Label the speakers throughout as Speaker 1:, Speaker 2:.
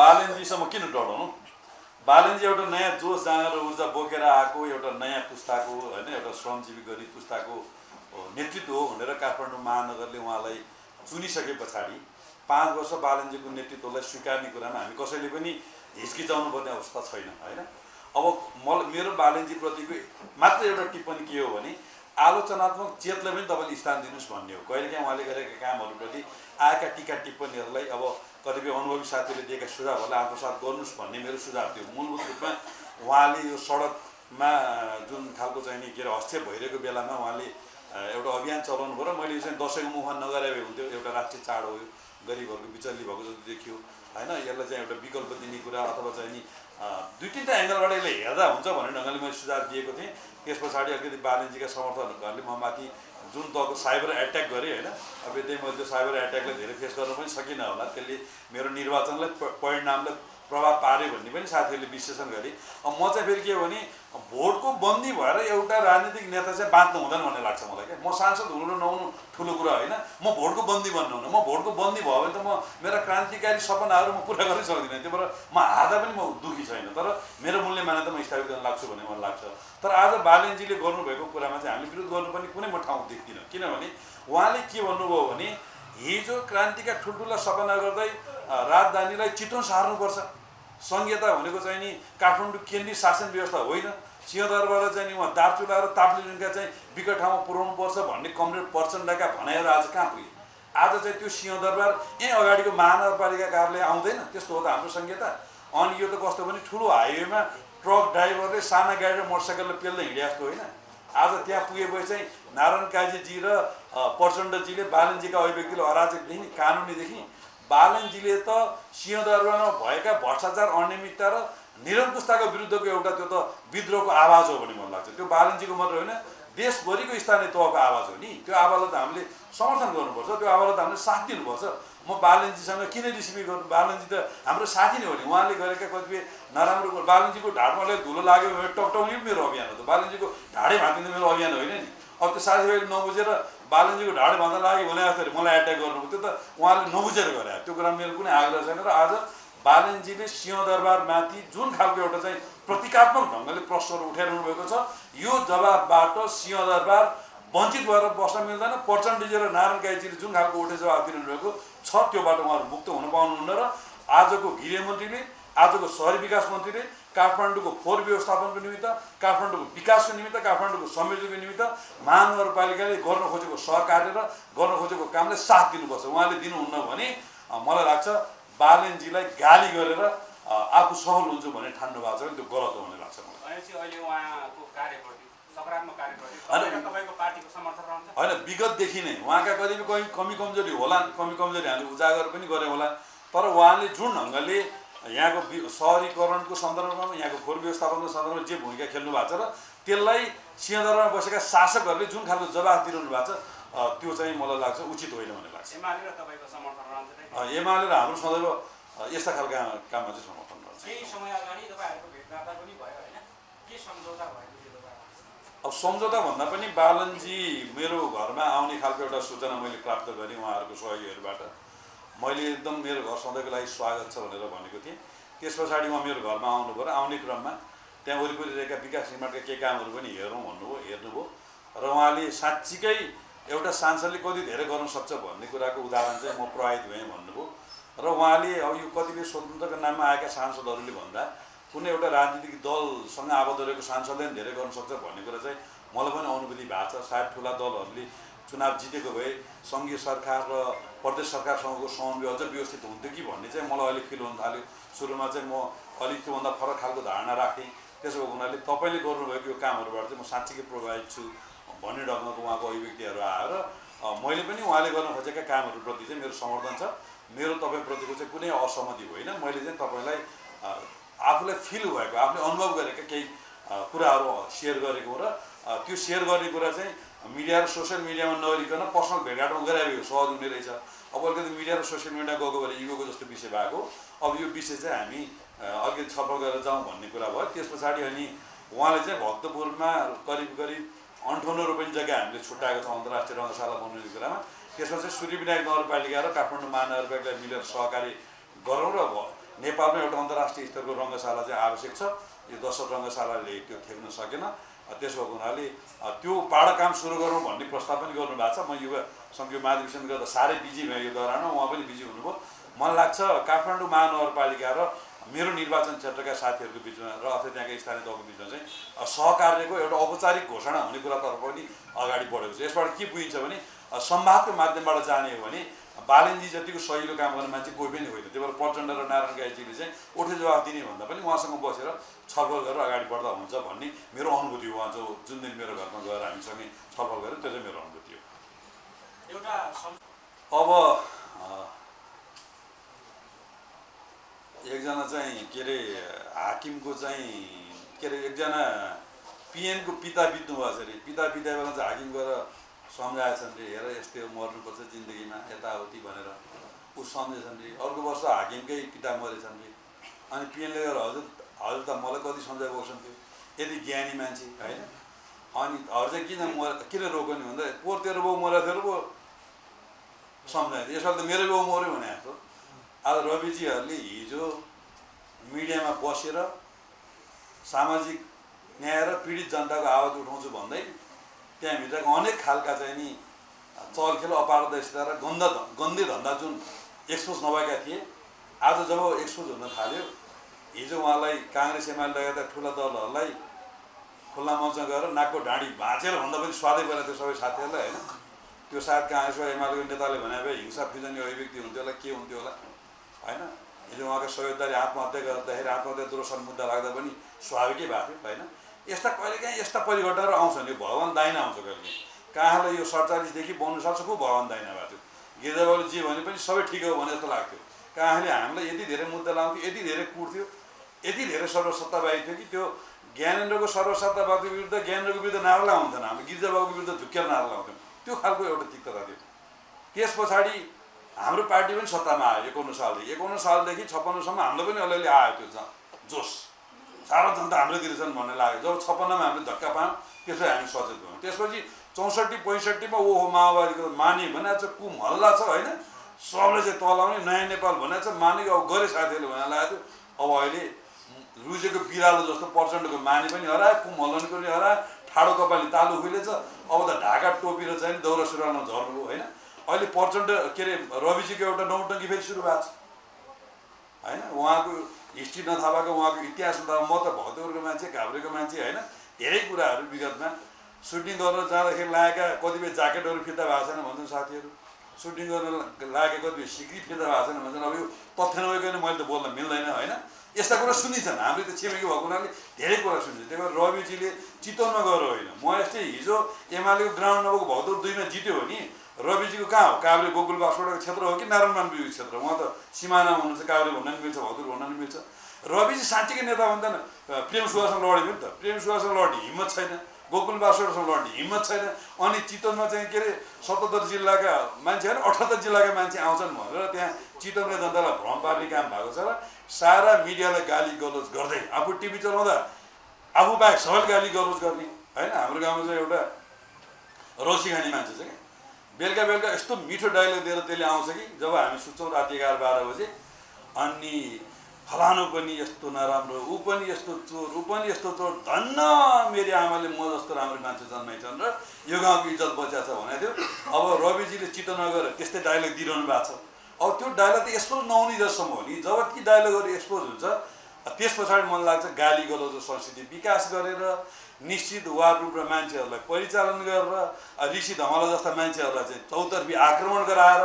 Speaker 1: बालनजीसम्म किन डराउनु बालनजी एउटा नयाँ जोस जाँगर ऊर्जा बोकेर आएको एउटा नयाँ पुस्ताको होइन एउटा श्रमजीवी गरिब पुस्ताको नेतृत्व हो भनेर काठमाडौँ महानगरले उहाँलाई चुनिसके पछाडि पाँच वर्ष बालनजीको नेतृत्वलाई स्वीकार्ने कुरामा हामी कसैले पनि हिचकिचाउनु पर्ने अवस्था छैन होइन? अब म मेरो बालनजीप्रतिको मात्र एउटा टिप्पणी के हो भने आलोचनात्मक चेतलाई पनि तपाईँले स्थान दिनुहोस् भन्ने हो। कहिलेकाहीँ उहाँले गरेका कामहरूप्रति आएका टिका टिप्पणीहरूलाई अब कतिपय अनुभवी साथीहरूले दिएका सुझावहरूलाई आत्मसात गर्नुहोस् भन्ने मेरो सुझाव थियो। मूलभूत रूपमा उहाँले यो सडकमा जुन खालको चाहिँ नि के अरे हस्तक्षेप भइरहेको बेलामा उहाँले एउटा अभियान चलाउनु भयो र मैले चाहिँ दसैँको मुखमा नगरे हुन्थ्यो। एउटा राष्ट्रिय चाड हो यो गरिबहरूको बिचल्ली भएको जस्तो देखियो। होइन यसलाई चाहिँ एउटा विकल्प दिने कुरा अथवा चाहिँ नि दुई तिनवटा एङ्गलबाट यसले हेर्दा हुन्छ भन्ने ढङ्गले मैले सुझाव दिएको थिएँ। त्यस पछाडि अलिकति बालनजीका समर्थकहरूले म माथि जुन तहको साइबर एट्याक गरेँ होइन अब यतै मैले त्यो साइबर एट्याकलाई धेरै फेस गर्न पनि सकिनँ होला। त्यसले मेरो निर्वाचनलाई परिणामलाई प्रभाव पार्यो भन्ने पनि साथीहरूले विश्लेषण गरे। अब म चाहिँ फेरि के भने भोटको बन्दी भएर एउटा राजनीतिक नेता चाहिँ बाँच्नु हुँदैन भन्ने लाग्छ मलाई क्या। म सांसद हुनु नहुनु ठुलो कुरा होइन। म भोटको बन्दी बन्नु हुन म भोटको बन्दी भयो भने त म मेरा क्रान्तिकारी सपनाहरू म पुरा गर्नै सक्दिनँ त्यो भएर म हार्दा पनि म दुःखी छैन। तर मेरो मूल्य मान्यता म स्थापित गर्न लाग्छु भन्ने मलाई लाग्छ। तर आज बालेनजीले गर्नुभएको कुरामा चाहिँ हामीले विरोध गर्नुपर्ने कुनै म ठाउँ देख्दिनँ किनभने उहाँले के भन्नुभयो भने हिजो क्रान्तिका ठुल्ठुला सपना गर्दै राजधानीलाई चितवन सार्नुपर्छ। सङ्घीयता भनेको चाहिँ नि काठमाडौँ केन्द्रीय शासन व्यवस्था होइन। सिंहदरबार चाहिँ नि उहाँ दार्चुला र ताप्लेजुङका चाहिँ विकट ठाउँमा पुर्याउनु पर्छ भन्ने कमरेड प्रचण्डका भनाइहरू आज कहाँ पुगे? आज चाहिँ त्यो सिंहदरबार यहीँ अगाडिको महानगरपालिका कार्यालय आउँदैन त्यस्तो हो त हाम्रो सङ्घीयता अनि यो त कस्तो भने ठुलो हाइवेमा ट्रक ड्राइभरले साना गाडी र मोटरसाइकलले पेल्दै हिँडे जस्तो होइन। आज त्यहाँ पुगेपछि चाहिँ नारायण काजीजी र प्रचण्डजीले बालनजीका अभिव्यक्तिले अराजकदेखि कानुनीदेखि बालनजीले त सिंहदरबारमा भएका भ्रष्टाचार अनियमितता र निरङ्कुशताको विरुद्धको एउटा त्यो त विद्रोहको आवाज हो भन्ने मलाई लाग्छ। त्यो बालनजीको मात्र होइन देशभरिको स्थानीय तहको आवाज हो नि। त्यो आवाजलाई त हामीले समर्थन गर्नुपर्छ। त्यो आवाजलाई त हामीले साथ दिनुपर्छ। म बालनजीसँग किन रिसिपी गर्नु? बालनजी त हाम्रो साथी नै हो नि। उहाँले गरेका कतिपय नराम्रो बालनजीको ढाडमा अलिक धुलो लाग्यो भने टकटाउने मेरो अभियान हो त। बालनजीको ढाडै भाँकिने मेरो अभियान होइन नि। अब त्यो साथीभाइले नबुझेर बालनजीको ढाड भन्दा लाग्यो भने जस्तो मलाई एट्याक गर्नु त्यो त उहाँले नबुझेर गरे त्यो कुरा मेरो कुनै आग्रह छैन र आज बालनजीले सिंहदरबारमाथि जुन खालको एउटा चाहिँ प्रतीकात्मक ढङ्गले प्रश्नहरू उठाइरहनु भएको छ यो जवाबबाट सिंहदरबार वञ्चित भएर बस्न मिल्दैन। प्रचण्डजी र नारायण गाईजीले जुन खालको उठे जवाब भएको छ त्योबाट उहाँहरू मुक्त हुन पाउनुहुन्न र आजको गृहमन्त्रीले आजको सहरी विकास मन्त्रीले काठमाडौँको फोहोर व्यवस्थापनको निमित्त काठमाडौँको विकासको निमित्त काठमाडौँको समृद्धिको निमित्त महानगरपालिकाले गर्न खोजेको सहकार्य र गर्न खोजेको कामलाई साथ दिनुपर्छ। उहाँले दिनुहुन्न भने मलाई लाग्छ बालेनजीलाई गाली गरेर आफू सफल हुन्छु भन्ने ठान्नु भएको छ भने त्यो गलत हो भन्ने लाग्छ मलाई। होइन। विगतदेखि नै उहाँका कतिपय कमी कमी कमजोरी होला कमी कमजोरी हामीले उजागर पनि गऱ्यौँ होला तर उहाँले जुन ढङ्गले यहाँको सहरीकरणको सन्दर्भमा यहाँको फोहोर व्यवस्थापनको सन्दर्भमा जे भूमिका खेल्नु भएको छ र त्यसलाई सिंहदरबारमा बसेका शासकहरूले जुन खालको जवाफ दिइरहनु भएको छ त्यो चाहिँ मलाई लाग्छ उचित होइन भन्ने लाग्छ।
Speaker 2: एमाले र
Speaker 1: हाम्रो सदैव यस्ता खालका काममा चाहिँ समर्थन गर्छ अब सम्झौता भन्दा पनि बालनजी मेरो घरमा आउने खालको एउटा सूचना मैले प्राप्त गरेँ उहाँहरूको सहयोगीहरूबाट। मैले एकदम मेरो घर सधैँको लागि स्वागत छ भनेर भनेको थिएँ। त्यस पछाडि उहाँ मेरो घरमा आउनुभयो र आउने क्रममा त्यहाँ वरिपरि रहेका विकास निर्माणका केही कामहरू पनि हेरौँ भन्नुभयो हेर्नुभयो। र उहाँले साँच्चीकै एउटा सांसदले कति धेरै गर्न सक्छ भन्ने कुराको उदाहरण चाहिँ म प्रभावित भएँ भन्नुभयो। र उहाँले अब यो कतिपय स्वतन्त्रको नाममा आएका सांसदहरूले भन्दा कुनै एउटा राजनीतिक दलसँग आबद्ध रहेको सांसदले पनि धेरै गर्न सक्छ भन्ने कुरा चाहिँ मलाई पनि अनुभूति भएको छ। सायद ठुला दलहरूले चुनाव जितेको भए सङ्घीय सरकार र प्रदेश सरकारसँगको समन्वय अझ व्यवस्थित हुन्थ्यो कि भन्ने चाहिँ मलाई अलिक फिल हुन थाल्यो। सुरुमा चाहिँ म अलिक त्योभन्दा फरक खालको धारणा राख्थेँ त्यसो भएको हुनाले तपाईँले गर्नुभएको यो कामहरूबाट चाहिँ म साँच्चीकै प्रभावित छु भन्ने ढङ्गको उहाँको अभिव्यक्तिहरू आएर मैले पनि उहाँले गर्न खोजेका कामहरूप्रति चाहिँ मेरो समर्थन छ। मेरो तपाईँप्रतिको चाहिँ कुनै असहमति होइन। मैले चाहिँ तपाईँलाई आफूलाई फिल भएको आफूले अनुभव गरेका केही कुराहरू सेयर गरेको र त्यो सेयर गर्ने कुरा चाहिँ मिडिया र सोसियल मिडियामा नगरिकन पर्सनल भेटघाटमा गराएको सहज हुने रहेछ। अब अलिकति मिडिया र सोसियल मिडिया गएको भएर इगोको जस्तो विषय भएको। अब यो विषय चाहिँ हामी अलिकति छलफल गरेर जाउँ भन्ने कुरा भयो। त्यस पछाडि अनि उहाँले चाहिँ भक्तपुरमा करिब करिब अन्ठाउन्न रोपनी जग्गा हामीले छुट्याएको छौँ अन्तर्राष्ट्रिय रङ्गशाला बनाउने कुरामा। त्यसमा चाहिँ सूर्यविनायक नगरपालिका र काठमाडौँ महानगरपालिका मिलेर सहकारी गरौँ र नेपालमा एउटा अन्तर्राष्ट्रिय स्तरको रङ्गशाला चाहिँ आवश्यक छ। यो दशरथ रङ्गशालाले त्यो ठेक्न सकेन। त्यसो भएको हुनाले त्यो पाडा काम सुरु गरौँ भन्ने प्रस्ताव पनि गर्नुभएको छ। म युवा सङ्घीय महाधिवेशन गर्दा साह्रै बिजी भएँ यो दौरानमा उहाँ पनि बिजी हुनुभयो। मलाई लाग्छ काठमाडौँ महानगरपालिका र मेरो निर्वाचन क्षेत्रका साथीहरूको बिचमा र अथवा त्यहाँका स्थानीय तहको बिचमा चाहिँ सहकार्यको एउटा औपचारिक घोषणा हुने कुरातर्फ पनि अगाडि बढेको छ। यसबाट के बुझिन्छ भने संवादको माध्यमबाट जाने हो भने बालनजी जतिको सहिलो काम गर्ने मान्छे कोही पनि होइन। त्यही भएर प्रचण्ड र नारायण गाईजीले चाहिँ उठे जवाफ दिने भन्दा पनि उहाँसँग बसेर छलफल गरेर अगाडि बढ्दा हुन्छ भन्ने मेरो अनुभूति हो। उहाँ जो जुन दिन मेरो घरमा गएर हामीसँगै छलफल गऱ्यो त्यो चाहिँ मेरो अनुभूति हो।
Speaker 2: एउटा
Speaker 1: अब एकजना चाहिँ के अरे हाकिमको चाहिँ के अरे एकजना पिएनको पिता बित्नु भएको छ अरे। पिता बित्दा बेला चाहिँ हाकिम गएर सम्झाएछन् रे हेर यस्तै मर्नुपर्छ जिन्दगीमा यताउति भनेर। ऊ सम्झेछन् रे अर्को वर्ष हाकिमकै पिता मरेछन् रे। अनि पिएनले गएर हजुर हजुर त मलाई कति सम्झाइ थियो। यति ज्ञानी मान्छे होइन? अनि हजुर चाहिँ किन मर किन रोक्यो नि भन्दा पोहोर तेरो बाउ मरेको थियो पो सम्झाइदियो यसपालि त मेरो बाउ मऱ्यो भने जस्तो। आज रविजीहरूले हिजो मिडियामा बसेर सामाजिक न्याय र पीडित जनताको आवाज उठाउँछु भन्दै त्यहाँभित्रको अनेक खालका चाहिँ नि चलखेल अपारदर्शिता र गन्ध गन्दी धन्दा जुन एक्सपोज नभएका थिए आज जब एक्सपोज हुन थाल्यो हिजो उहाँलाई काङ्ग्रेस एमाले लगायतका ठुला दलहरूलाई खुल्ला मञ्चमा गएर नाकको ढाँडी भाँचेर भन्दा पनि स्वादै परेको थियो सबै साथीहरूलाई होइन? त्यो सायद काङ्ग्रेस वा एमालेको नेताले भने भए हिंसा फिजनी अभिव्यक्ति हुन्थ्यो होला के हुन्थ्यो होला? होइन? हिजो उहाँको सहयोगदारी आत्महत्या गर्दाखेरि आत्महत्या दोषण मुद्दा लाग्दा पनि स्वाभाविकै भएको थियो होइन? यस्ता कहिलेकाहीँ यस्ता परिघटनाहरू आउँछन् यो भगवान् दाइना आउँछ कहिले कहाँलाई यो सडचालिसदेखि बन्नु सक्छ को भगवान् दाइना भएको थियो गिर्जाबाबुले जे भने पनि सबै ठिक हो भने जस्तो लाग्थ्यो। कहाँले हामीलाई यति धेरै मुद्दा लाउँथ्यो यति धेरै कुट्थ्यो यति धेरै सर्वसत्तावादी थियो कि त्यो ज्ञानेन्द्रको सर्वसत्तावादी विरुद्ध ज्ञानेन्द्रको विरुद्ध नारा लाउँदैन हामी गिर्जाबाबुको विरुद्ध झुक्केर नारा लाउँथ्यौँ त्यो खालको एउटा तिक्तता थियो। त्यस पछाडि हाम्रो पार्टी पनि सत्तामा आयो एकाउन्न सालदेखि एकाउन्न सालदेखि छप्पन्नसम्म हाम्रो पनि अलिअलि आयो त्यो जोस। सारा जनता हाम्रोतिर छन् भन्ने लाग्यो। जब छप्पन्नमा हामीले धक्का पायौँ त्यसपछि हामी सचेत भयौँ। त्यसपछि चौसठी पैँसठीमा ओहो माओवादीको माने भने चाहिँ कुम हल्ला छ होइन? सबले चाहिँ तलाउने नयाँ नेपाल भने चाहिँ मानेको अब गरे साथीहरूले भनेर लागेको थियो। अब अहिले रुजेको बिरालो जस्तो प्रचण्डको माने पनि हरायो कुम हल्लाउनेको पनि हरायो ठाडो कपाली तालु खुलेछ अब त ढाका टोपी र चाहिँ दौरा सुरुवालमा झर्नु होइन? अहिले प्रचण्ड के अरे रविजीको एउटा नौटङ्की फेरि सुरु भएको छ होइन? उहाँको हिस्ट्री नथाहा भएको उहाँको इतिहास नथाहा म त भक्तपुरको मान्छे घाब्रेको मान्छे होइन। धेरै कुराहरू विगतमा। सुटिङ गर्न जाँदाखेरि लागेका कतिपय ज्याकेटहरू फिर्ता भएको छैन भन्छन् साथीहरू। सुटिङ गर्न लागेको कतिपय सिक्री फिर्ता भएको छैन भन्छन्। अब यो तथ्य नभइकन मैले त बोल्न मिल्दैन होइन। यस्ता कुरा सुनिन्छन्। हामीले त छिमेकी भएको हुनाले धेरै कुरा सुनिन्छ। त्यही भएर रविजीले चितवनमा गएर होइन। म यस्तै हिजो एमालेको ग्राउन्ड नभएको भक्तपुर दुईमा जित्यो भने रविजीको कहाँ हो? काभ्रे गोकुल बासवटाको क्षेत्र हो कि नारायण मानवीको क्षेत्र उहाँ त सिमानामा हुनुहुन्छ काभ्रे भन्न नि मिल्छ भक्तपुर भन्न नि मिल्छ। रविजी साँच्चीकै नेता भन्दैन प्रेम सुवासँग लड्यो नि त। प्रेम सुवासँग लड्ने हिम्मत छैन। गोकुल बासवटासँग लड्ने हिम्मत छैन। अनि चितवनमा चाहिँ के अरे सतहत्तर जिल्लाका मान्छे होइन अठहत्तर जिल्लाका मान्छे आउँछन् भनेर त्यहाँ चितवनका जनतालाई भ्रम पार्ने काम भएको छ र सारा मिडियालाई गाली गलोज गर्दै आफू टिभी चलाउँदा आफू बाहेक सबैले गाली गलोज गर्ने। होइन हाम्रो गाउँमा चाहिँ एउटा रौसी खाने मान्छे छ क्या। बेलुका बेलुका यस्तो मिठो डायलग दिएर त्यसले आउँछ कि जब हामी सुत्छौँ राति एघार बाह्र बजे अनि फलानु पनि यस्तो नराम्रो ऊ पनि यस्तो चोर ऊ पनि यस्तो चोर धन्न मेरो आमाले म जस्तो राम्रो मान्छे जन्माइछन् र यो गाउँको इज्जत बचिया छ भनेको थियो। अब रविजीले चित्त नगरेर त्यस्तै डायलग दिइरहनु भएको छ। अब त्यो डायलग त एक्सपोज नहुने जसम्म हो नि। जब ती डायलगहरू एक्सपोज हुन्छ त्यस पछाडि मलाई लाग्छ गाली गलौजो संस्कृति विकास गरेर निश्चित वार रूप र मान्छेहरूलाई परिचालन गरेर ऋषि धमला जस्ता मान्छेहरूलाई चाहिँ चौतर्फी आक्रमण गराएर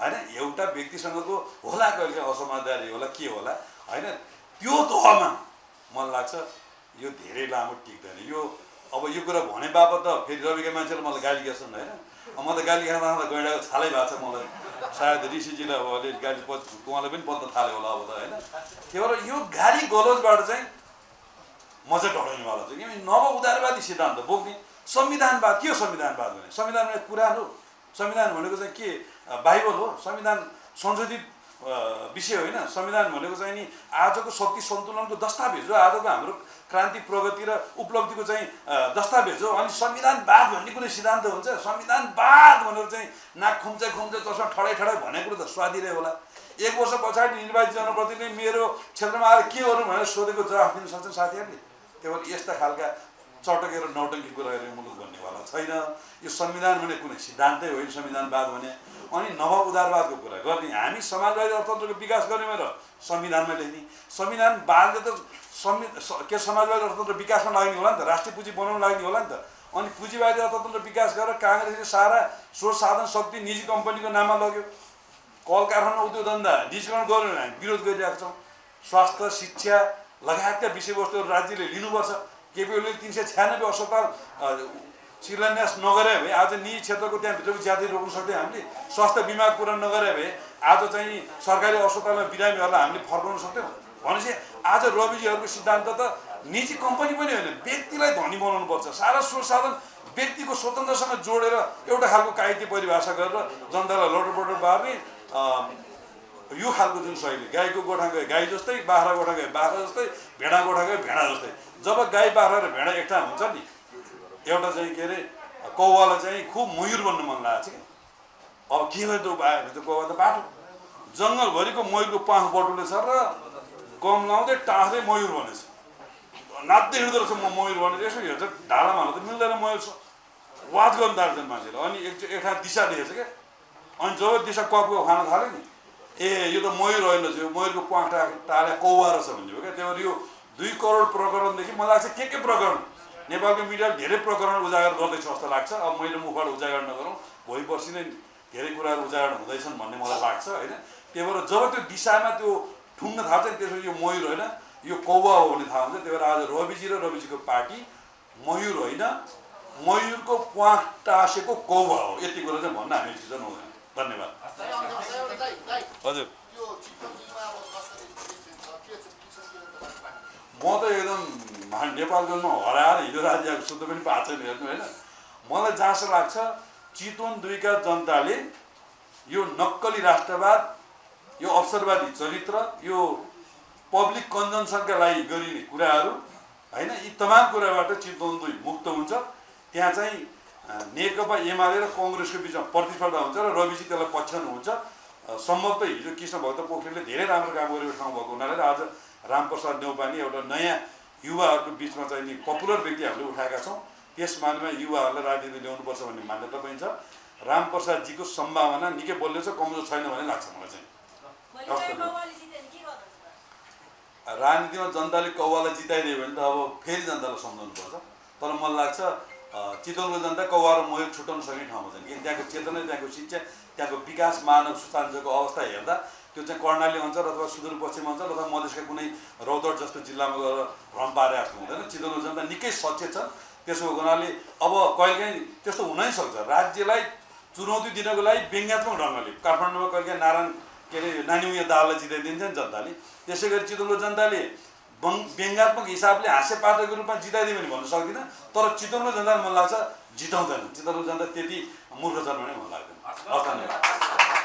Speaker 1: होइन एउटा व्यक्तिसँगको होला कहिले काहीँ असमाजदारी होला के होला होइन त्यो तहमा मलाई लाग्छ यो धेरै लामो टिक्दैन यो अब यो कुरा भने बापत त फेरि रविका मान्छेले मलाई गाली गर्छन् होइन? म त गाली खाँदा खाँदा गैँडाको छालै भएको छ मलाई। सायद ऋषिजीलाई अब अलिअलि गाली प उहाँलाई पनि पत्न थाल्यो होला अब त होइन? त्यही भएर यो गाली गलोजबाट चाहिँ म चाहिँ डराउनेवाला छु किनभने नव उदारवादी सिद्धान्त बोक्ने। संविधानवाद के हो संविधानवाद भने? संविधान भने कुरान हो। संविधान भनेको चाहिँ के? बाइबल हो। संविधान संशोधित विषय होइन। संविधान भनेको चाहिँ नि आजको शक्ति सन्तुलनको दस्तावेज हो। आजको हाम्रो क्रान्ति प्रगति र उपलब्धिको चाहिँ दस्तावेज हो। अनि संविधानवाद भन्ने कुनै सिद्धान्त हुन्छ? संविधानवाद भनेर चाहिँ नाक खुम्चा खुम्चा चस्मा ठडाइ ठडाइ भनेको कुरो त स्वादिरै होला। एक वर्ष पछाडि निर्वाचित जनप्रतिनिधि मेरो क्षेत्रमा आएर के गर्नु भनेर सोधेको जवाफ दिन सक्छन् साथीहरूले? भएर यस्ता खालका चटकेर नौटङ्की कुराहरू मुलुक भन्नेवाला छैन। यो संविधान भने कुनै सिद्धान्तै होइन संविधानवाद भने। अनि नव उदारवादको कुरा गर्ने। हामी समाजवादी अर्थतन्त्रको विकास गर्ने भनेर संविधानमा लेख्ने। संविधानवादले त संवि के समाजवादी अर्थतन्त्र विकासमा लाग्ने होला नि त? राष्ट्रिय पुँजी बनाउन लाग्ने होला नि त? अनि पुँजीवादी अर्थतन्त्र विकास गरेर काङ्ग्रेसले सारा स्रोत साधन शक्ति निजी कम्पनीको नाममा लग्यो। कल कारखाना उद्योग धन्दा निजीकरण भने हामी विरोध गरिरहेको छौँ। स्वास्थ्य शिक्षा लगायतका विषयवस्तुहरू राज्यले लिनुपर्छ। केपिओले तिन सय छ्यानब्बे अस्पताल शिलान्यास नगरे भए आज निजी क्षेत्रको त्यहाँभित्रको ज्यादै रोक्न सक्थ्यौँ हामीले स्वास्थ्य बिमा कुरा नगरे भए आज चाहिँ सरकारी अस्पतालमा बिरामीहरूलाई हामीले फर्काउन सक्थ्यौँ भनेपछि आज रविजीहरूको सिद्धान्त त निजी कम्पनी पनि होइन व्यक्तिलाई धनी बनाउनुपर्छ सारा स्रोत साधन व्यक्तिको स्वतन्त्रसँग जोडेर एउटा खालको कायदे परिभाषा गरेर जनतालाई लटरपटर पार्ने यो खालको जुन शैली गाईको गोठा गए गाई जस्तै बाख्रा गोठा गए बाख्रा जस्तै भेडा गोठा गए भेडा जस्तै। जब गाई बाख्रा र भेडा एकठाउँ हुन्छ नि एउटा चाहिँ के अरे कौवालाई चाहिँ खुब मयुर बन्नु मन लागेको छ कि? अब के भयो त आयो भने त कौवा त बाटो जङ्गलभरिको मयुरको पाख बटुले छ र कम लाउँदै टाँस्दै मयुर भनेछ नाच्दै हिँड्दो रहेछ म मयुर भनेर यसो हेर्छ ढालामा हाल्नु त मिल्दैन मयुर छ। वाद गर्नु थाल्छन् मान्छेले। अनि एक एक ठाउँ दिशा देखेछ क्या? अनि जब दिशा कपको खान थाल्यो नि ए यो त मयुर होइन यो मयुरको प्वाखटा टाले कौवा रहेछ भन्ने हो क्या। त्यही भएर यो दुई करोड प्रकरणदेखि मलाई लाग्छ के के प्रकरण? नेपालको मिडियाले धेरै प्रकरण उजागर गर्दैछ जस्तो लाग्छ। अब मैले मुखबाट उजागर नगरौँ भोलि पर्सि नै धेरै कुराहरू उजागर हुँदैछन् भन्ने मलाई लाग्छ होइन? त्यही भएर जब त्यो दिशामा त्यो ठुङ्न थाल्छ नि त्यसपछि यो मयुर होइन यो कौवा हो भन्ने थाहा हुन्छ। त्यही भएर आज रविजी र रविजीको पार्टी मयुर होइन। मयुरको प्वाख टाँसेको कौवा हो। यति कुरा चाहिँ भन्न हामी चिजन हुँदैन। धन्यवाद। हजुर। म त एकदम नेपालगञ्जमा हराएर हिजो राज्य सुत्नु पनि पाएको छैन हेर्नु होइन। मलाई जहाँसो लाग्छ चितवन दुईका जनताले यो नक्कली राष्ट्रवाद यो अवसरवादी चरित्र यो पब्लिक कन्जम्सनका लागि गरिने कुराहरू होइन यी तमाम कुराबाट चितवन दुई मुक्त हुन्छ। त्यहाँ चाहिँ नेकपा एमाले र कङ्ग्रेसको बिचमा प्रतिस्पर्धा हुन्छ र रविजी त्यसलाई पछ्याउनुहुन्छ सम्भवतः हिजो कृष्ण भक्त पोखरेलले धेरै राम्रो काम गरेको ठाउँ भएको हुनाले र आज रामप्रसाद नेौपाने एउटा नयाँ युवाहरूको बिचमा चाहिँ नि पपुलर व्यक्ति हामीले उठाएका छौँ। त्यस मानमा युवाहरूलाई राजनीति ल्याउनुपर्छ भन्ने मान्यता पनि छ। रामप्रसादजीको सम्भावना निकै बलियो छ कमजोर छैन भन्ने लाग्छ मलाई चाहिँ। राजनीतिमा जनताले कौवालाई जिताइदियो भने त अब फेरि जनतालाई सम्झाउनुपर्छ। तर मलाई लाग्छ चितवनको जनता कौवा र मयुर छुट्याउन सक्ने ठाउँमा छन्। किन त्यहाँको चेतना त्यहाँको शिक्षा त्यहाँको विकास मानव सुशान्तको अवस्था हेर्दा त्यो चाहिँ कर्णाली अञ्चल अथवा सुदूरपश्चिम अञ्चल अथवा मधेसका कुनै रौतहट जस्तो जिल्लामा गएर भ्रम पारे जस्तो हुँदैन। चितवनको जनता निकै सचेत छ त्यसो भएको हुनाले अब कहिलेकाहीँ त्यस्तो हुनै सक्छ। राज्यलाई चुनौती दिनको लागि व्यङ्ग्यात्मक ढङ्गले काठमाडौँमा कहिलेकाहीँ नारायण के अरे नानी दाललाई जिताइदिन्छ नि जनताले। त्यसै गरी चितवनको जनताले बङ व्यङ्ग्यात्मक हिसाबले हास्यपात्रको रूपमा जिताइदियो भने भन्न सक्दिनँ तर चितवनको जनताले मन लाग्छ जिताउँदैन। चितवनको जनता त्यति मूर्ख छन् भने मन लाग्दैन। धन्यवाद।